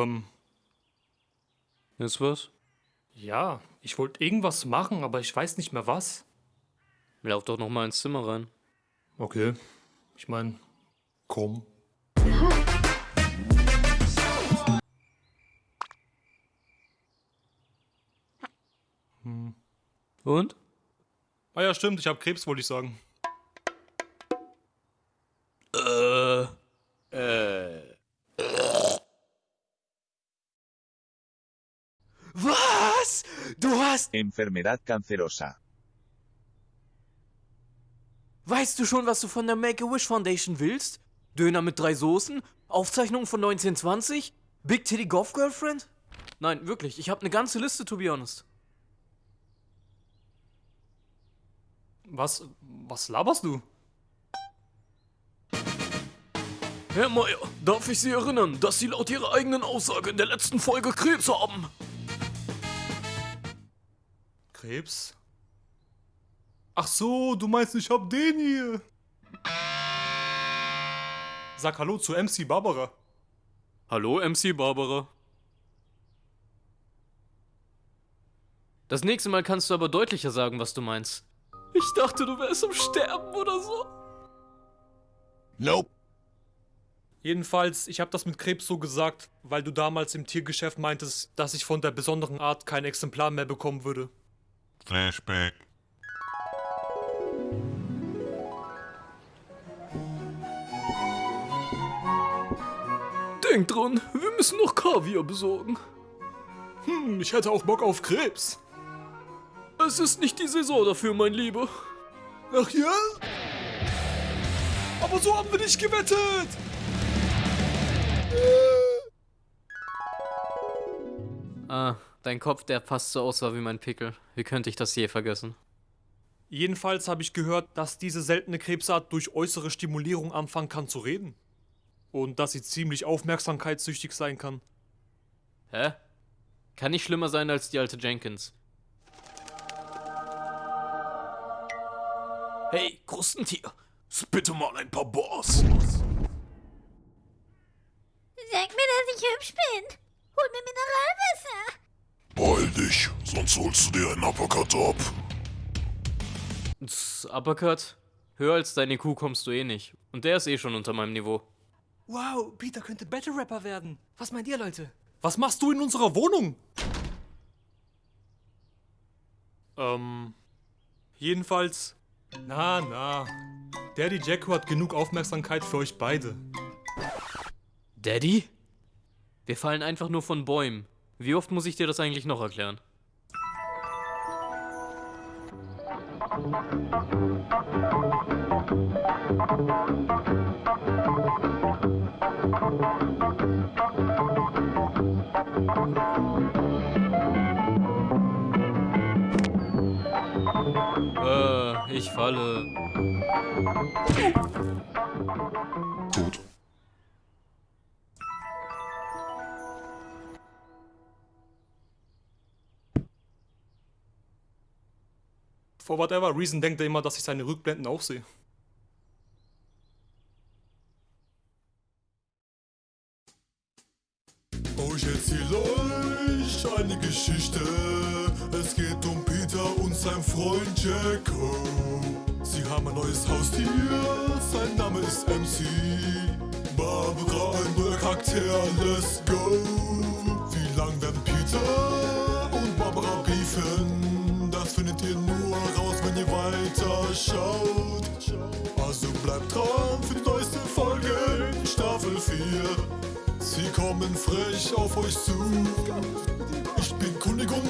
Ähm, Ist was? ja, ich wollte irgendwas machen, aber ich weiß nicht mehr was. Lauf doch noch mal ins Zimmer rein. Okay. Ich meine, komm. Und? Ah ja, stimmt, ich habe Krebs, wollte ich sagen. Du hast... Enfermedad cancerosa. Weißt du schon, was du von der Make-A-Wish Foundation willst? Döner mit drei Soßen? Aufzeichnung von 1920? Big Titty Golf Girlfriend? Nein, wirklich, ich habe eine ganze Liste, to be honest. Was, was laberst du? Herr Meier, darf ich Sie erinnern, dass Sie laut Ihrer eigenen Aussage in der letzten Folge Krebs haben? Krebs? Ach so, du meinst, ich hab den hier. Sag Hallo zu MC Barbara. Hallo, MC Barbara. Das nächste Mal kannst du aber deutlicher sagen, was du meinst. Ich dachte, du wärst am Sterben oder so. Nope. Jedenfalls, ich habe das mit Krebs so gesagt, weil du damals im Tiergeschäft meintest, dass ich von der besonderen Art kein Exemplar mehr bekommen würde. Flashback. Denk dran, wir müssen noch Kaviar besorgen. Hm, ich hätte auch Bock auf Krebs. Es ist nicht die Saison dafür, mein Lieber. Ach ja? Aber so haben wir nicht gewettet! Ah, dein Kopf, der fast so aussah wie mein Pickel. Wie könnte ich das je vergessen? Jedenfalls habe ich gehört, dass diese seltene Krebsart durch äußere Stimulierung anfangen kann zu reden. Und dass sie ziemlich aufmerksamkeitssüchtig sein kann. Hä? Kann nicht schlimmer sein als die alte Jenkins. Hey, Krustentier, spitte mal ein paar Bars. Sag mir, dass ich hübsch bin. Hol mir Mineralwasser. Dich, sonst holst du dir einen Uppercut ab. Tss, Uppercut? Höher als deine Kuh kommst du eh nicht. Und der ist eh schon unter meinem Niveau. Wow, Peter könnte Battle Rapper werden. Was meint ihr, Leute? Was machst du in unserer Wohnung? Ähm. Jedenfalls. Na, na. Daddy Jacko hat genug Aufmerksamkeit für euch beide. Daddy? Wir fallen einfach nur von Bäumen. Wie oft muss ich dir das eigentlich noch erklären? Äh, ich falle. Tot. For whatever reason denkt er immer, dass ich seine Rückblenden auch sehe. Oh, ich erzähle euch eine Geschichte. Es geht um Peter und sein Freund Jacko. Sie haben ein neues Haustier, sein Name ist MC. Barbara, ein neuer Charakter, let's go. Kommen frech auf euch zu. Ich bin König und